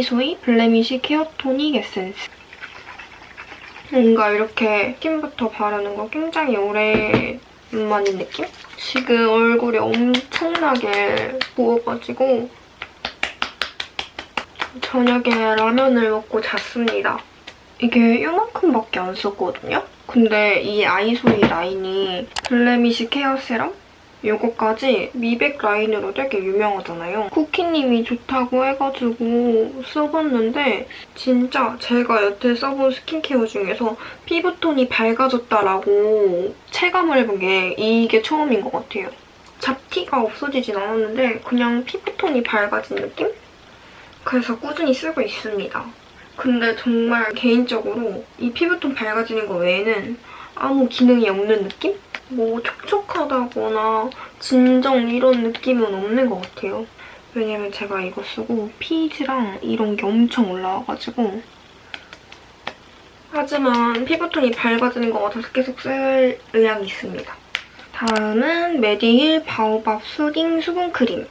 아이소이 Blemish Care Tonic 에센스. 뭔가 이렇게 스킨부터 바르는 거 굉장히 오랜만인 느낌? 지금 얼굴이 엄청나게 부어가지고 저녁에 라면을 먹고 잤습니다. 이게 이만큼밖에 안 썼거든요? 근데 이 아이소이 라인이 Blemish Care Serum? 이거까지 미백 라인으로 되게 유명하잖아요. 쿠키님이 좋다고 해가지고 써봤는데 진짜 제가 여태 써본 스킨케어 중에서 피부톤이 밝아졌다라고 체감을 해본 게 이게 처음인 것 같아요. 잡티가 없어지진 않았는데 그냥 피부톤이 밝아진 느낌? 그래서 꾸준히 쓰고 있습니다. 근데 정말 개인적으로 이 피부톤 밝아지는 거 외에는 아무 기능이 없는 느낌? 뭐 촉촉하다거나 진정 이런 느낌은 없는 것 같아요. 왜냐면 제가 이거 쓰고 피지랑 이런 게 엄청 올라와가지고 하지만 피부톤이 밝아지는 것 같아서 계속 쓸 의향이 있습니다. 다음은 메디힐 바오밥 soothing 수분크림.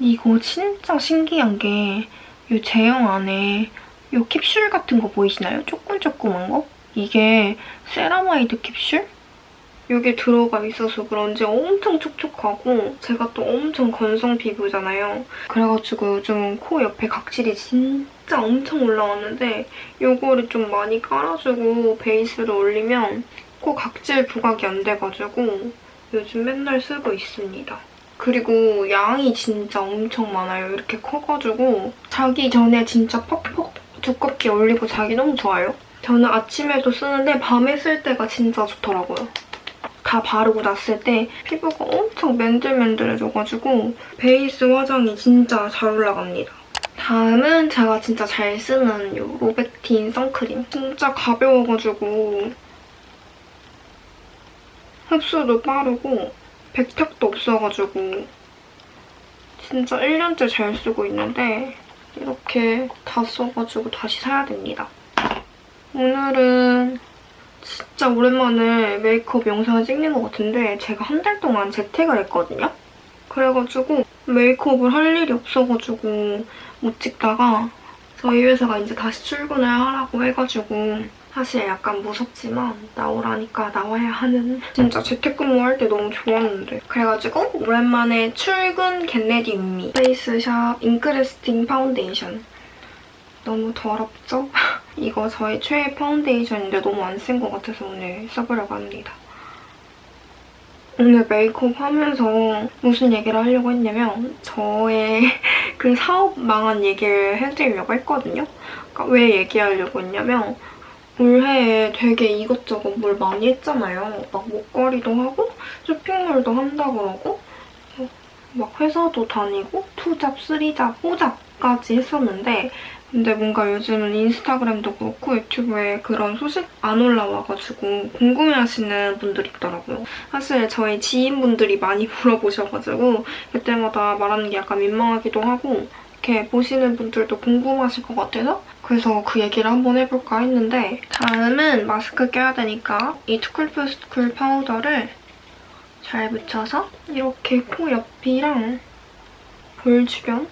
이거 진짜 신기한 게 이 제형 안에 이 캡슐 같은 거 보이시나요? 조금 조그만 거? 이게 세라마이드 캡슐? 이게 들어가 있어서 그런지 엄청 촉촉하고 제가 또 엄청 건성 피부잖아요. 그래가지고 요즘 코 옆에 각질이 진짜 엄청 올라왔는데 이거를 좀 많이 깔아주고 베이스를 올리면 코 각질 부각이 안 돼가지고 요즘 맨날 쓰고 있습니다. 그리고 양이 진짜 엄청 많아요. 이렇게 커가지고 자기 전에 진짜 퍽퍽 두껍게 올리고 자기 너무 좋아요. 저는 아침에도 쓰는데 밤에 쓸 때가 진짜 좋더라고요. 다 바르고 났을 때 피부가 엄청 맨들맨들해져가지고 베이스 화장이 진짜 잘 올라갑니다. 다음은 제가 진짜 잘 쓰는 이 로베틴 선크림. 진짜 가벼워가지고 흡수도 빠르고 백탁도 없어가지고 진짜 1년째 잘 쓰고 있는데 이렇게 다 써가지고 다시 사야 됩니다. 오늘은 진짜 오랜만에 메이크업 영상을 찍는 것 같은데 제가 한 달 동안 재택을 했거든요? 그래가지고 메이크업을 할 일이 없어가지고 못 찍다가 저희 회사가 이제 다시 출근을 하라고 해가지고 사실 약간 무섭지만 나오라니까 나와야 하는 진짜 재택근무할 때 너무 좋았는데 그래가지고 오랜만에 출근 get ready with me 페이스샵 Ink Lasting 파운데이션 너무 더럽죠? 이거 저의 최애 파운데이션인데 너무 안 쓴 것 같아서 오늘 써보려고 합니다. 오늘 메이크업 하면서 무슨 얘기를 하려고 했냐면 저의 그 사업 망한 얘기를 해드리려고 했거든요. 그러니까 왜 얘기하려고 했냐면 올해에 되게 이것저것 뭘 많이 했잖아요. 막 목걸이도 하고 쇼핑몰도 한다 그러고 막 회사도 다니고 투잡, 쓰리잡, 호잡까지 했었는데 근데 뭔가 요즘은 인스타그램도 그렇고 유튜브에 그런 소식 안 올라와가지고 궁금해하시는 분들이 있더라고요. 사실 저희 지인분들이 많이 물어보셔가지고 그때마다 말하는 게 약간 민망하기도 하고 이렇게 보시는 분들도 궁금하실 것 같아서 그래서 그 얘기를 한번 해볼까 했는데 다음은 마스크 껴야 되니까 이 too cool for school 파우더를 잘 묻혀서 이렇게 코 옆이랑 볼 주변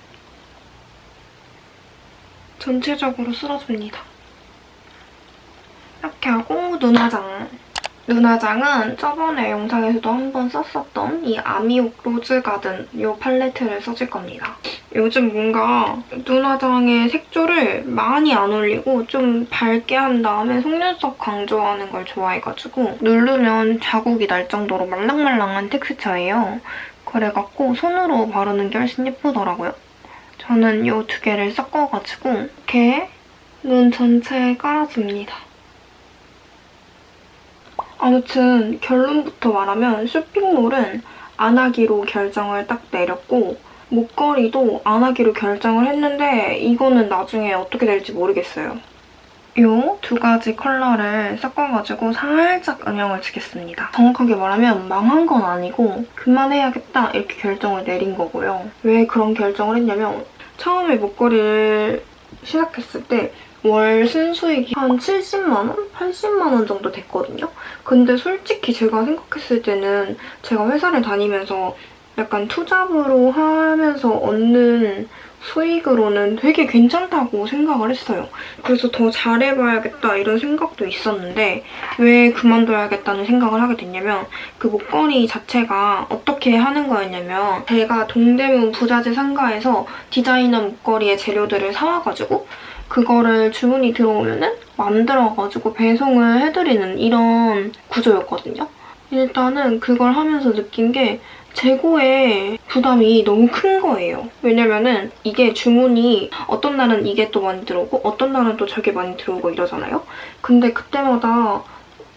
전체적으로 쓸어줍니다. 이렇게 하고 눈화장. 눈화장은 저번에 영상에서도 한번 썼었던 이 아미옥 로즈가든 이 팔레트를 써줄 겁니다. 요즘 뭔가 눈화장의 색조를 많이 안 올리고 좀 밝게 한 다음에 속눈썹 강조하는 걸 좋아해가지고 누르면 자국이 날 정도로 말랑말랑한 텍스처예요. 그래갖고 손으로 바르는 게 훨씬 예쁘더라고요. 저는 이 두 개를 섞어가지고 이렇게 눈 전체에 깔아줍니다. 아무튼 결론부터 말하면 쇼핑몰은 안 하기로 결정을 딱 내렸고 목걸이도 안 하기로 결정을 했는데 이거는 나중에 어떻게 될지 모르겠어요. 이두 가지 컬러를 섞어가지고 살짝 음영을 주겠습니다. 정확하게 말하면 망한 건 아니고 그만해야겠다 이렇게 결정을 내린 거고요. 왜 그런 결정을 했냐면 처음에 목걸이를 시작했을 때 월 순수익이 한 70만 원? 80만 원 정도 됐거든요. 근데 솔직히 제가 생각했을 때는 제가 회사를 다니면서 약간 투잡으로 하면서 얻는 수익으로는 되게 괜찮다고 생각을 했어요. 그래서 더 잘해봐야겠다 이런 생각도 있었는데 왜 그만둬야겠다는 생각을 하게 됐냐면 그 목걸이 자체가 어떻게 하는 거였냐면 제가 동대문 부자재 상가에서 디자이너 목걸이의 재료들을 사와가지고 그거를 주문이 들어오면은 만들어가지고 배송을 해드리는 이런 구조였거든요. 일단은 그걸 하면서 느낀 게 재고에 부담이 너무 큰 거예요. 왜냐면은 이게 주문이 어떤 날은 이게 또 많이 들어오고 어떤 날은 또 저게 많이 들어오고 이러잖아요. 근데 그때마다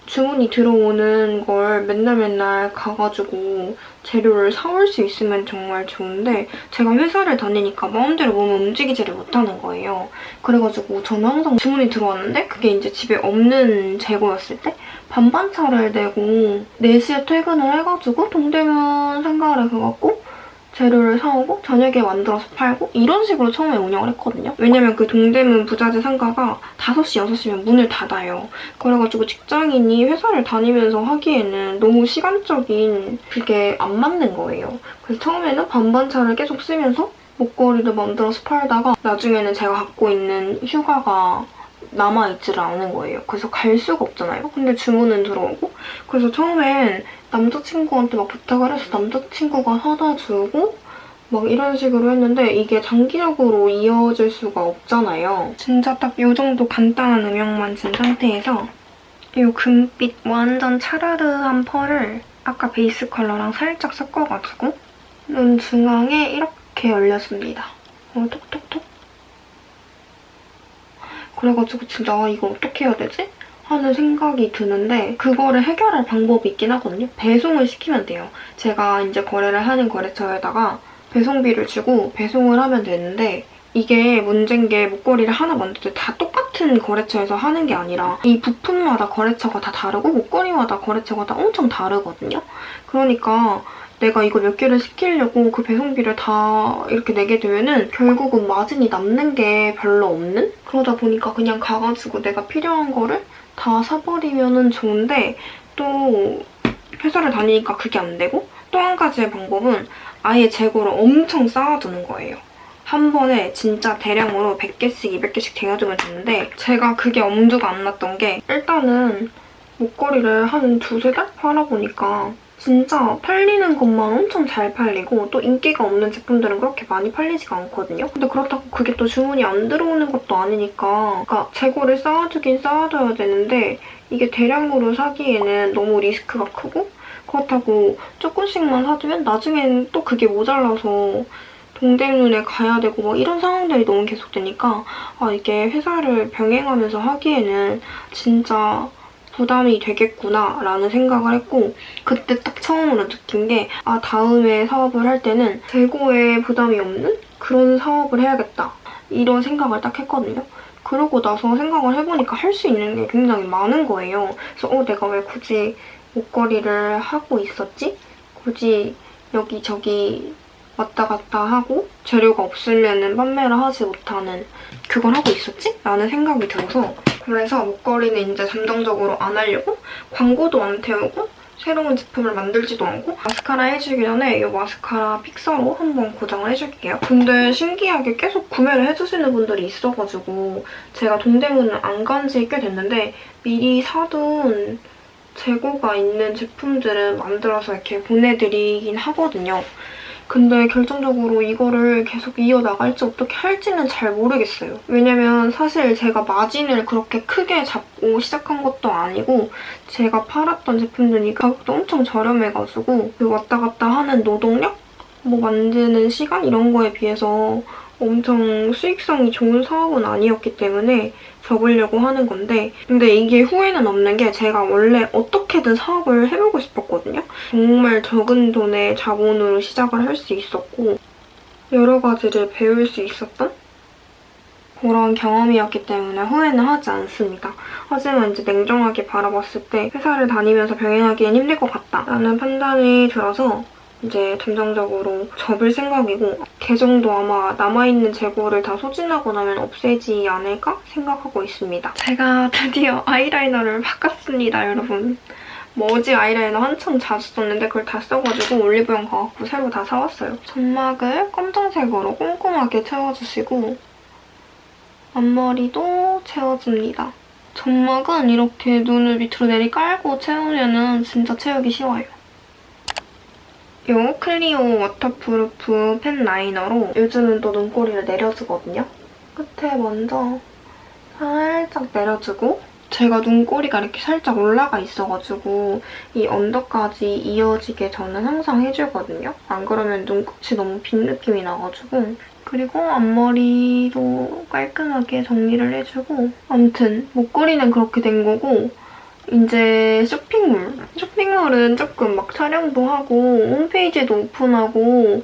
주문이 들어오는 걸 맨날 맨날 가가지고 재료를 사올 수 있으면 정말 좋은데 제가 회사를 다니니까 마음대로 몸을 움직이지를 못하는 거예요. 그래가지고 저는 항상 주문이 들어왔는데 그게 이제 집에 없는 재고였을 때 반반차를 내고 4시에 퇴근을 해가지고 동대문 상가를 가갖고 재료를 사오고 저녁에 만들어서 팔고 이런 식으로 처음에 운영을 했거든요. 왜냐면 그 동대문 부자재 상가가 5시, 6시면 문을 닫아요. 그래가지고 직장인이 회사를 다니면서 하기에는 너무 시간적인 그게 안 맞는 거예요. 그래서 처음에는 반반차를 계속 쓰면서 목걸이를 만들어서 팔다가 나중에는 제가 갖고 있는 휴가가 남아있지를 않은 거예요. 그래서 갈 수가 없잖아요. 근데 주문은 들어오고 그래서 처음엔 남자친구한테 막 부탁을 해서 남자친구가 사다 주고 막 이런 식으로 했는데 이게 장기적으로 이어질 수가 없잖아요. 진짜 딱 이 정도 간단한 음영만 진 상태에서 이 금빛 완전 차르르한 펄을 아까 베이스 컬러랑 살짝 섞어가지고 눈 중앙에 이렇게 올려줍니다. 어, 톡톡톡. 그래가지고 진짜 아, 이거 어떻게 해야 되지? 하는 생각이 드는데 그거를 해결할 방법이 있긴 하거든요. 배송을 시키면 돼요. 제가 이제 거래를 하는 거래처에다가 배송비를 주고 배송을 하면 되는데 이게 문제인 게 목걸이를 하나 만들 때 다 똑같은 거래처에서 하는 게 아니라 이 부품마다 거래처가 다 다르고 목걸이마다 거래처가 다 엄청 다르거든요. 그러니까 내가 이거 몇 개를 시키려고 그 배송비를 다 이렇게 내게 되면은 결국은 마진이 남는 게 별로 없는? 그러다 보니까 그냥 가가지고 내가 필요한 거를 다 사버리면 좋은데 또 회사를 다니니까 그게 안 되고 또 한 가지의 방법은 아예 재고를 엄청 쌓아두는 거예요. 한 번에 진짜 대량으로 100개씩, 200개씩 쟁여두면 되는데 제가 그게 엄두가 안 났던 게 일단은 목걸이를 한 두세 달 팔아보니까 진짜 팔리는 것만 엄청 잘 팔리고 또 인기가 없는 제품들은 그렇게 많이 팔리지가 않거든요. 근데 그렇다고 그게 또 주문이 안 들어오는 것도 아니니까 그러니까 재고를 쌓아두긴 쌓아둬야 되는데 이게 대량으로 사기에는 너무 리스크가 크고 그렇다고 조금씩만 사두면 나중엔 또 그게 모자라서 동대문에 가야 되고 뭐 이런 상황들이 너무 계속되니까 아 이게 회사를 병행하면서 하기에는 진짜 부담이 되겠구나 라는 생각을 했고 그때 딱 처음으로 느낀 게 아 다음에 사업을 할 때는 재고에 부담이 없는 그런 사업을 해야겠다 이런 생각을 딱 했거든요. 그러고 나서 생각을 해보니까 할 수 있는 게 굉장히 많은 거예요. 그래서 어 내가 왜 굳이 목걸이를 하고 있었지? 굳이 여기저기 왔다 갔다 하고 재료가 없으면 판매를 하지 못하는 그걸 하고 있었지? 라는 생각이 들어서 그래서 목걸이는 이제 잠정적으로 안 하려고 광고도 안 태우고 새로운 제품을 만들지도 않고 마스카라 해주기 전에 이 마스카라 픽서로 한번 고정을 해줄게요. 근데 신기하게 계속 구매를 해주시는 분들이 있어가지고 제가 동대문을 안 간 지 꽤 됐는데 미리 사둔 재고가 있는 제품들은 만들어서 이렇게 보내드리긴 하거든요. 근데 결정적으로 이거를 계속 이어나갈지 어떻게 할지는 잘 모르겠어요. 왜냐면 사실 제가 마진을 그렇게 크게 잡고 시작한 것도 아니고 제가 팔았던 제품들이 가격도 엄청 저렴해가지고 그 왔다 갔다 하는 노동력? 뭐 만드는 시간? 이런 거에 비해서 엄청 수익성이 좋은 사업은 아니었기 때문에 접으려고 하는 건데 근데 이게 후회는 없는 게 제가 원래 어떻게든 사업을 해보고 싶었거든요. 정말 적은 돈의 자본으로 시작을 할 수 있었고 여러 가지를 배울 수 있었던 그런 경험이었기 때문에 후회는 하지 않습니다. 하지만 이제 냉정하게 바라봤을 때 회사를 다니면서 병행하기엔 힘들 것 같다라는 판단이 들어서 이제 잠정적으로 접을 생각이고 계정도 아마 남아있는 재고를 다 소진하고 나면 없애지 않을까 생각하고 있습니다. 제가 드디어 아이라이너를 바꿨습니다, 여러분. Merzy 아이라이너 한참 자주 썼는데 그걸 다 써가지고 올리브영 가갖고 새로 다 사왔어요. 점막을 검정색으로 꼼꼼하게 채워주시고 앞머리도 채워줍니다. 점막은 이렇게 눈을 밑으로 내리 깔고 채우면 진짜 채우기 쉬워요. 이 클리오 waterproof pen liner로 요즘은 또 눈꼬리를 내려주거든요. 끝에 먼저 살짝 내려주고 제가 눈꼬리가 이렇게 살짝 올라가 있어가지고 이 언더까지 이어지게 저는 항상 해주거든요. 안 그러면 눈끝이 너무 빈 느낌이 나가지고 그리고 앞머리도 깔끔하게 정리를 해주고 아무튼 목걸이는 그렇게 된 거고 이제 쇼핑몰. 쇼핑몰은 조금 막 촬영도 하고 홈페이지도 오픈하고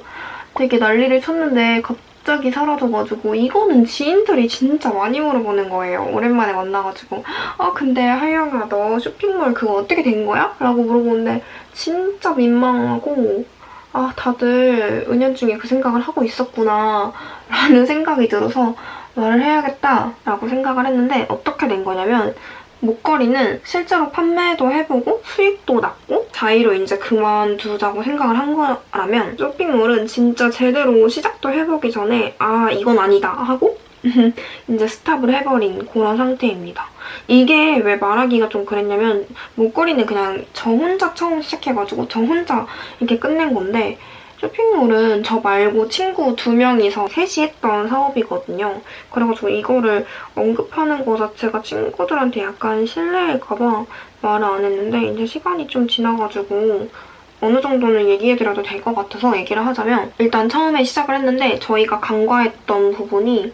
되게 난리를 쳤는데 갑자기 사라져가지고 이거는 지인들이 진짜 많이 물어보는 거예요. 오랜만에 만나가지고 아 근데 하영아 너 쇼핑몰 그거 어떻게 된 거야? 라고 물어보는데 진짜 민망하고 아 다들 은연중에 그 생각을 하고 있었구나 라는 생각이 들어서 말을 해야겠다 라고 생각을 했는데 어떻게 된 거냐면 목걸이는 실제로 판매도 해보고 수익도 났고 자의로 이제 그만두자고 생각을 한 거라면 쇼핑몰은 진짜 제대로 시작도 해보기 전에 아 이건 아니다 하고 이제 스탑을 해버린 그런 상태입니다. 이게 왜 말하기가 좀 그랬냐면 목걸이는 그냥 저 혼자 처음 시작해가지고 저 혼자 이렇게 끝낸 건데 쇼핑몰은 저 말고 친구 두 명이서 셋이 했던 사업이거든요. 그래가지고 이거를 언급하는 거 자체가 친구들한테 약간 실례일까봐 말을 안 했는데 이제 시간이 좀 지나가지고 어느 정도는 얘기해드려도 될 것 같아서 얘기를 하자면 일단 처음에 시작을 했는데 저희가 간과했던 부분이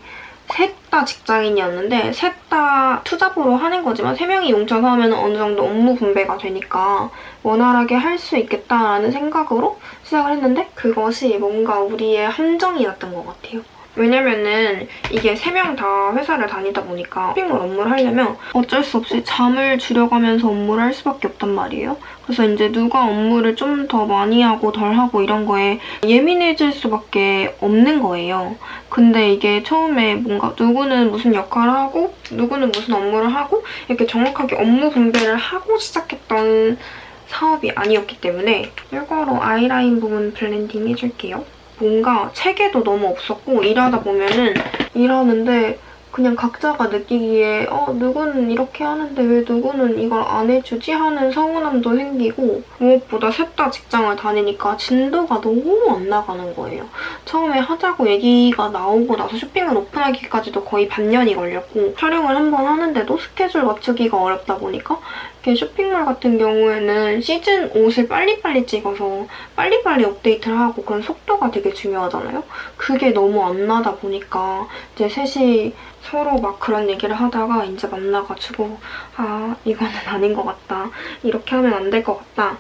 셋다 직장인이었는데 셋 다 투잡으로 하는 거지만 세 명이 뭉쳐서 하면 어느 정도 업무 분배가 되니까 원활하게 할 수 있겠다라는 생각으로 시작을 했는데 그것이 뭔가 우리의 함정이었던 것 같아요. 왜냐면은 이게 세 명 다 회사를 다니다 보니까 쇼핑몰 업무를 하려면 어쩔 수 없이 잠을 줄여가면서 업무를 할 수밖에 없단 말이에요. 그래서 이제 누가 업무를 좀 더 많이 하고 덜 하고 이런 거에 예민해질 수밖에 없는 거예요. 근데 이게 처음에 뭔가 누구는 무슨 역할을 하고 누구는 무슨 업무를 하고 이렇게 정확하게 업무 분배를 하고 시작했던 사업이 아니었기 때문에 이거로 아이라인 부분 blending 해줄게요. 뭔가 체계도 너무 없었고 일하다 보면은 일하는데 그냥 각자가 느끼기에 어 누구는 이렇게 하는데 왜 누구는 이걸 안 해주지 하는 서운함도 생기고 무엇보다 셋 다 직장을 다니니까 진도가 너무 안 나가는 거예요. 처음에 하자고 얘기가 나오고 나서 쇼핑을 오픈하기까지도 거의 반년이 걸렸고 촬영을 한 번 하는데도 스케줄 맞추기가 어렵다 보니까 이렇게 쇼핑몰 같은 경우에는 시즌 옷을 빨리빨리 찍어서 빨리빨리 업데이트를 하고 그런 속도가 되게 중요하잖아요. 그게 너무 안 나다 보니까 이제 셋이 서로 막 그런 얘기를 하다가 이제 만나가지고 아 이거는 아닌 것 같다. 이렇게 하면 안 될 것 같다.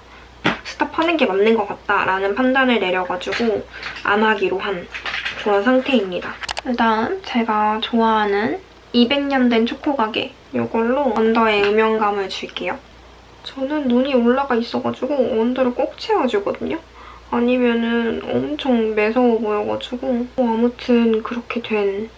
스탑하는 게 맞는 것 같다 라는 판단을 내려가지고 안 하기로 한 그런 상태입니다. 일단 제가 좋아하는 200년 된 초코가게 이걸로 언더에 음영감을 줄게요. 저는 눈이 올라가 있어가지고 언더를 꼭 채워주거든요. 아니면은 엄청 매서워 보여가지고 어, 아무튼 그렇게 된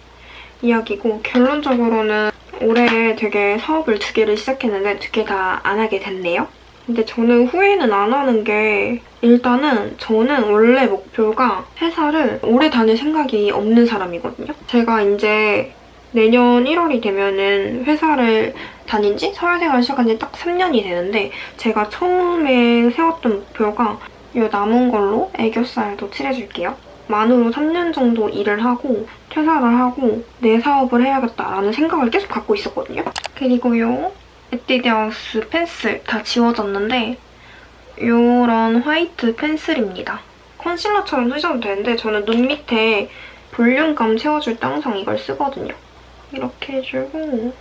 이야기고 결론적으로는 올해 되게 사업을 두 개를 시작했는데 두 개 다 안 하게 됐네요. 근데 저는 후회는 안 하는 게 일단은 저는 원래 목표가 회사를 오래 다닐 생각이 없는 사람이거든요. 제가 이제 내년 1월이 되면은 회사를 다닌 지 사회생활 시작한 지 딱 3년이 되는데 제가 처음에 세웠던 목표가 이 남은 걸로 애교살도 칠해줄게요. 만으로 3년 정도 일을 하고 퇴사를 하고 내 사업을 해야겠다라는 생각을 계속 갖고 있었거든요. 그리고 이 에뛰드하우스 펜슬 다 지워졌는데 이런 white 펜슬입니다. concealer처럼 쓰셔도 되는데 저는 눈 밑에 볼륨감 채워줄 때 항상 이걸 쓰거든요. 이렇게 해주고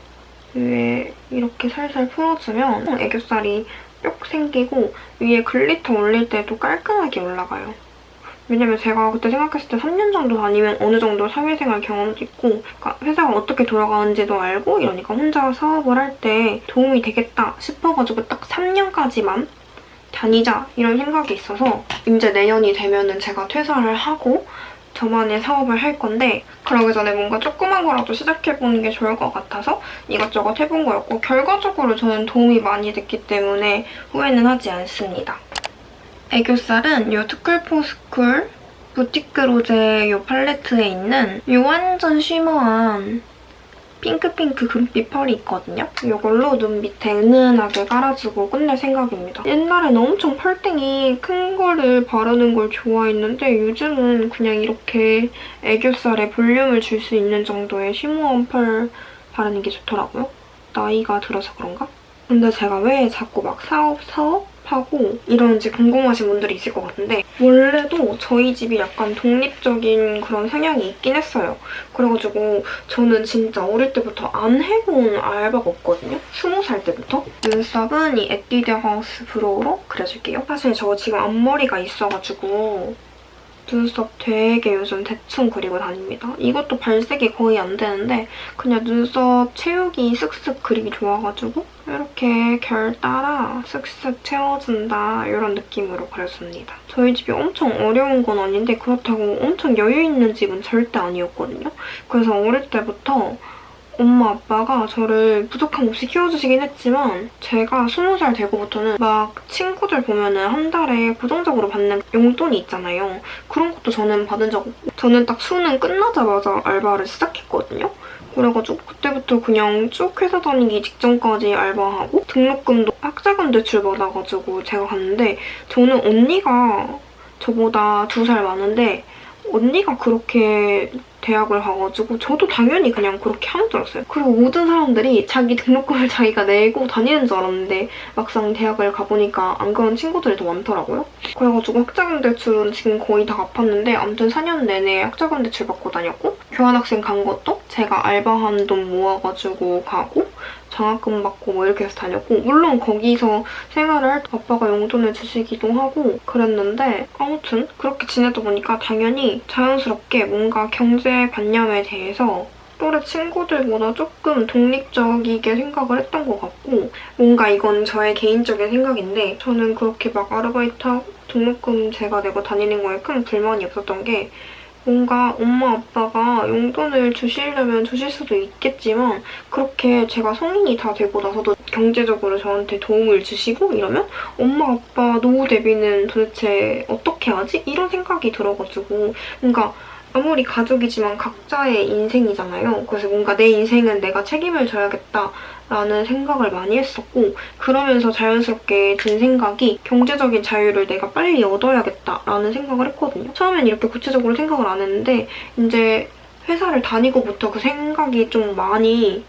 위에 이렇게 살살 풀어주면 애교살이 뿅 생기고 위에 glitter 올릴 때도 깔끔하게 올라가요. 왜냐면 제가 그때 생각했을 때 3년 정도 다니면 어느 정도 사회생활 경험도 있고 그러니까 회사가 어떻게 돌아가는지도 알고 이러니까 혼자 사업을 할 때 도움이 되겠다 싶어가지고 딱 3년까지만 다니자 이런 생각이 있어서 이제 내년이 되면 은 제가 퇴사를 하고 저만의 사업을 할 건데 그러기 전에 뭔가 조그만 거라도 시작해보는 게 좋을 것 같아서 이것저것 해본 거였고 결과적으로 저는 도움이 많이 됐기 때문에 후회는 하지 않습니다. 애교살은 이 too cool for school 부티크 로제 이 팔레트에 있는 이 완전 shimmer한 핑크핑크 금빛 펄이 있거든요. 이걸로 눈 밑에 은은하게 깔아주고 끝낼 생각입니다. 옛날에는 엄청 펄땡이 큰 거를 바르는 걸 좋아했는데 요즘은 그냥 이렇게 애교살에 볼륨을 줄 수 있는 정도의 쉬머한 펄 바르는 게 좋더라고요. 나이가 들어서 그런가? 근데 제가 왜 자꾸 막 사업, 사업? 하고 이런지 궁금하신 분들이 있을 것 같은데 원래도 저희 집이 약간 독립적인 그런 성향이 있긴 했어요. 그래가지고 저는 진짜 어릴 때부터 안 해본 알바가 없거든요. 스무 살 때부터. 눈썹은 이 에뛰드 하우스 브로우로 그려줄게요. 사실 저 지금 앞머리가 있어가지고 눈썹 되게 요즘 대충 그리고 다닙니다. 이것도 발색이 거의 안 되는데 그냥 눈썹 채우기 쓱쓱 그리기 좋아가지고 이렇게 결 따라 쓱쓱 채워준다 이런 느낌으로 그렸습니다. 저희 집이 엄청 어려운 건 아닌데 그렇다고 엄청 여유 있는 집은 절대 아니었거든요. 그래서 어릴 때부터 엄마 아빠가 저를 부족함 없이 키워주시긴 했지만 제가 스무 살 되고부터는 막 친구들 보면은 한 달에 고정적으로 받는 용돈이 있잖아요. 그런 것도 저는 받은 적 없고 저는 딱 수능 끝나자마자 알바를 시작했거든요. 그래가지고 그때부터 그냥 쭉 회사 다니기 직전까지 알바하고 등록금도 학자금 대출 받아가지고 제가 갔는데 저는 언니가 저보다 두 살 많은데 언니가 그렇게 대학을 가가지고 저도 당연히 그냥 그렇게 하는 줄 알았어요. 그리고 모든 사람들이 자기 등록금을 자기가 내고 다니는 줄 알았는데 막상 대학을 가보니까 안 그런 친구들이 더 많더라고요. 그래가지고 학자금 대출은 지금 거의 다 갚았는데 아무튼 4년 내내 학자금 대출 받고 다녔고 교환학생 간 것도 제가 알바한 돈 모아가지고 가고 장학금 받고 뭐 이렇게 해서 다녔고 물론 거기서 생활을 할 때 아빠가 용돈을 주시기도 하고 그랬는데 아무튼 그렇게 지내다 보니까 당연히 자연스럽게 뭔가 경제관념에 대해서 또래 친구들보다 조금 독립적이게 생각을 했던 것 같고 뭔가 이건 저의 개인적인 생각인데 저는 그렇게 막 아르바이트하고 등록금 제가 내고 다니는 거에 큰 불만이 없었던 게 뭔가 엄마 아빠가 용돈을 주시려면 주실 수도 있겠지만 그렇게 제가 성인이 다 되고 나서도 경제적으로 저한테 도움을 주시고 이러면 엄마 아빠 노후 대비는 도대체 어떻게 하지? 이런 생각이 들어가지고 뭔가 아무리 가족이지만 각자의 인생이잖아요. 그래서 뭔가 내 인생은 내가 책임을 져야겠다라는 생각을 많이 했었고 그러면서 자연스럽게 든 생각이 경제적인 자유를 내가 빨리 얻어야겠다라는 생각을 했거든요. 처음엔 이렇게 구체적으로 생각을 안 했는데 이제 회사를 다니고부터 그 생각이 좀 많이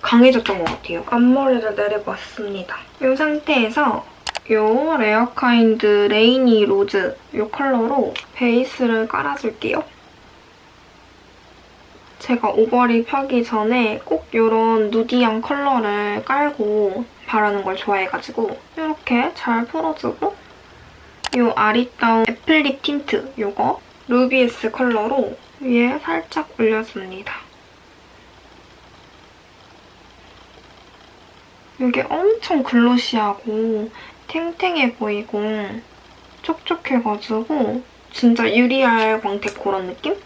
강해졌던 것 같아요. 앞머리를 내려봤습니다. 이 상태에서 이 Rarekind Rainy Rose 이 컬러로 베이스를 깔아줄게요. 제가 overlip 하기 전에 꼭 이런 nudy한 컬러를 깔고 바르는 걸 좋아해가지고 이렇게 잘 풀어주고 이 아리따움 애플립 틴트 이거 루비에스 컬러로 위에 살짝 올려줍니다. 이게 엄청 glossy하고 탱탱해 보이고 촉촉해가지고 진짜 유리알 광택 그런 느낌?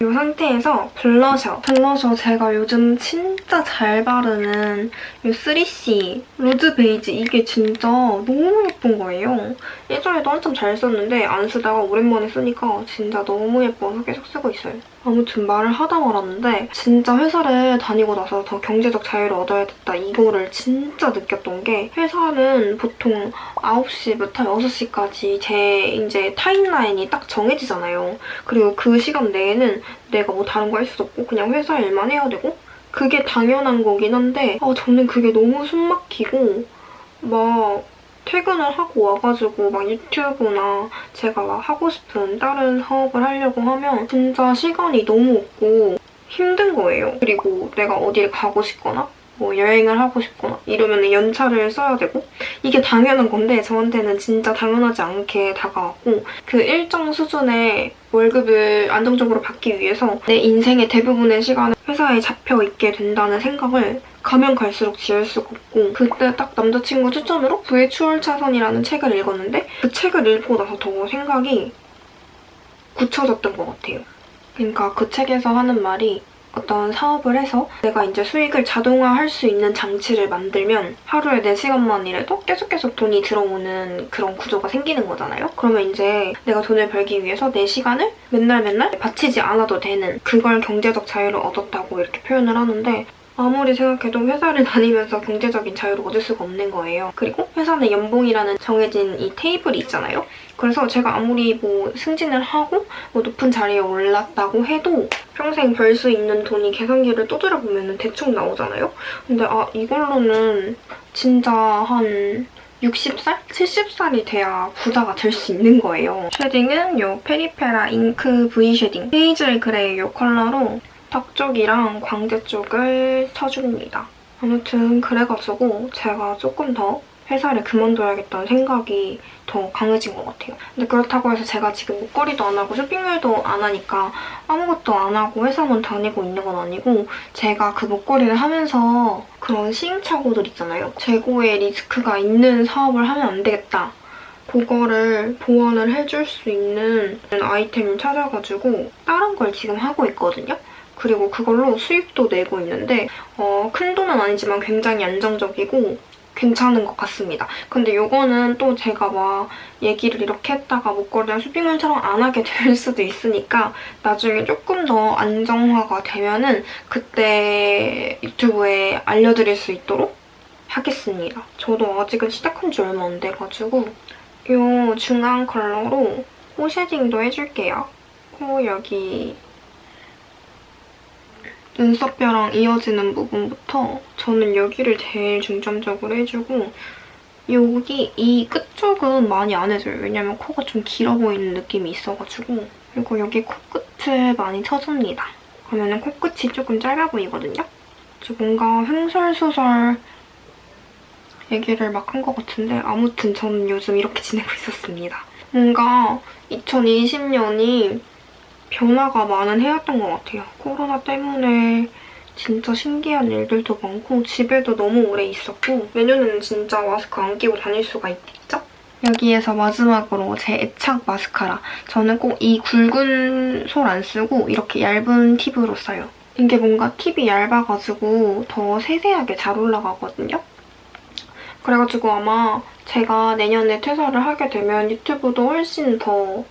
이 상태에서 블러셔. 블러셔 제가 요즘 진짜 잘 바르는 이 3C 로즈 베이지 이게 진짜 너무 예쁜 거예요. 예전에도 한참 잘 썼는데 안 쓰다가 오랜만에 쓰니까 진짜 너무 예뻐서 계속 쓰고 있어요. 아무튼 말을 하다 말았는데 진짜 회사를 다니고 나서 더 경제적 자유를 얻어야겠다 이거를 진짜 느꼈던 게 회사는 보통 9시부터 6시까지 제 이제 timeline이 딱 정해지잖아요. 그리고 그 시간 내에는 내가 뭐 다른 거 할 수도 없고 그냥 회사 일만 해야 되고 그게 당연한 거긴 한데 아, 저는 그게 너무 숨막히고 막 퇴근을 하고 와가지고 막 유튜브나 제가 막 하고 싶은 다른 사업을 하려고 하면 진짜 시간이 너무 없고 힘든 거예요. 그리고 내가 어딜 가고 싶거나 뭐 여행을 하고 싶거나 이러면 연차를 써야 되고 이게 당연한 건데 저한테는 진짜 당연하지 않게 다가왔고 그 일정 수준의 월급을 안정적으로 받기 위해서 내 인생의 대부분의 시간을 회사에 잡혀 있게 된다는 생각을 가면 갈수록 지을 수가 없고 그때 딱 남자친구 추천으로 부의 추월 차선이라는 책을 읽었는데 그 책을 읽고 나서 더 생각이 굳혀졌던 것 같아요. 그러니까 그 책에서 하는 말이 어떤 사업을 해서 내가 이제 수익을 자동화할 수 있는 장치를 만들면 하루에 4시간만 일해도 계속 계속 돈이 들어오는 그런 구조가 생기는 거잖아요. 그러면 이제 내가 돈을 벌기 위해서 4시간을 맨날 맨날 바치지 않아도 되는 그걸 경제적 자유를 얻었다고 이렇게 표현을 하는데 아무리 생각해도 회사를 다니면서 경제적인 자유를 얻을 수가 없는 거예요. 그리고 회사는 연봉이라는 정해진 이 테이블이 있잖아요. 그래서 제가 아무리 뭐 승진을 하고 뭐 높은 자리에 올랐다고 해도 평생 벌 수 있는 돈이 계산기를 두드려 보면 대충 나오잖아요. 근데 아 이걸로는 진짜 한 60살? 70살이 돼야 부자가 될 수 있는 거예요. shading은 이 페리페라 잉크 V shading 헤이즐 그레이 이 컬러로 턱 쪽이랑 광대 쪽을 쳐줍니다. 아무튼 그래가지고 제가 조금 더 회사를 그만둬야겠다는 생각이 더 강해진 것 같아요. 근데 그렇다고 해서 제가 지금 목걸이도 안 하고 쇼핑몰도 안 하니까 아무것도 안 하고 회사만 다니고 있는 건 아니고 제가 그 목걸이를 하면서 그런 시행착오들 있잖아요. 재고에 리스크가 있는 사업을 하면 안 되겠다. 그거를 보완을 해줄 수 있는 아이템을 찾아가지고 다른 걸 지금 하고 있거든요. 그리고 그걸로 수익도 내고 있는데 어, 큰 돈은 아니지만 굉장히 안정적이고 괜찮은 것 같습니다. 근데 이거는 또 제가 막 얘기를 이렇게 했다가 목걸이랑 쇼핑몰처럼 안 하게 될 수도 있으니까 나중에 조금 더 안정화가 되면은 그때 유튜브에 알려드릴 수 있도록 하겠습니다. 저도 아직은 시작한 지 얼마 안 돼가지고 이 중앙 컬러로 코 쉐딩도 해줄게요. 코 여기 눈썹뼈랑 이어지는 부분부터 저는 여기를 제일 중점적으로 해주고 여기 이 끝쪽은 많이 안 해줘요. 왜냐면 코가 좀 길어 보이는 느낌이 있어가지고 그리고 여기 코끝을 많이 쳐줍니다. 그러면 코끝이 조금 짧아 보이거든요. 저 뭔가 횡설수설 얘기를 막 한 것 같은데 아무튼 저는 요즘 이렇게 지내고 있었습니다. 뭔가 2020년이 변화가 많은 해였던 것 같아요. 코로나 때문에 진짜 신기한 일들도 많고 집에도 너무 오래 있었고 내년에는 진짜 마스크 안 끼고 다닐 수가 있겠죠? 여기에서 마지막으로 제 애착 마스카라. 저는 꼭 이 굵은 솔 안 쓰고 이렇게 얇은 팁으로 써요. 이게 뭔가 팁이 얇아가지고 더 세세하게 잘 올라가거든요. 그래가지고 아마 제가 내년에 퇴사를 하게 되면 유튜브도 훨씬 더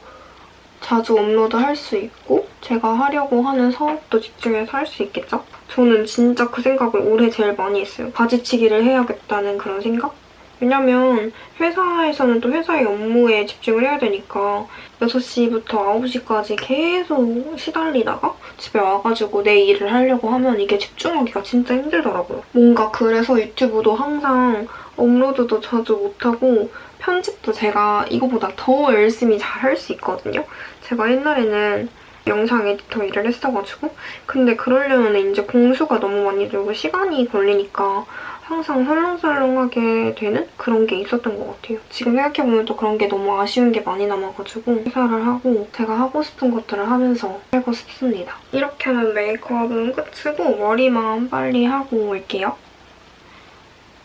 자주 업로드할 수 있고 제가 하려고 하는 사업도 집중해서 할 수 있겠죠? 저는 진짜 그 생각을 올해 제일 많이 했어요. 바지치기를 해야겠다는 그런 생각? 왜냐면 회사에서는 또 회사의 업무에 집중을 해야 되니까 6시부터 9시까지 계속 시달리다가 집에 와가지고 내 일을 하려고 하면 이게 집중하기가 진짜 힘들더라고요. 뭔가 그래서 유튜브도 항상 업로드도 자주 못하고 편집도 제가 이거보다 더 열심히 잘 할 수 있거든요. 제가 옛날에는 영상 에디터 일을 했어가지고 근데 그러려면 이제 공수가 너무 많이 들고 시간이 걸리니까 항상 설렁설렁하게 되는 그런 게 있었던 것 같아요. 지금 생각해보면 또 그런 게 너무 아쉬운 게 많이 남아가지고 회사를 하고 제가 하고 싶은 것들을 하면서 살고 싶습니다. 이렇게 하면 메이크업은 끝이고 머리만 빨리 하고 올게요.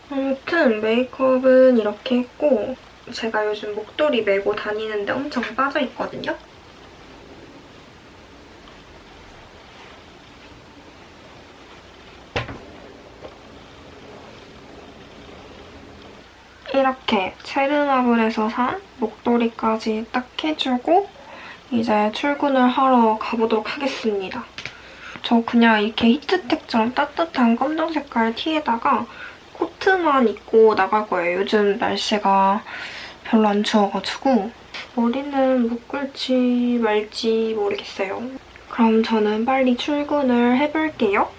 아무튼 메이크업은 이렇게 했고 제가 요즘 목도리 메고 다니는데 엄청 빠져있거든요. 이렇게 체르마블에서 산 목도리까지 딱 해주고 이제 출근을 하러 가보도록 하겠습니다. 저 그냥 이렇게 히트텍처럼 따뜻한 검정 색깔 티에다가 코트만 입고 나갈 거예요. 요즘 날씨가 별로 안 추워가지고 머리는 묶을지 말지 모르겠어요. 그럼 저는 빨리 출근을 해볼게요.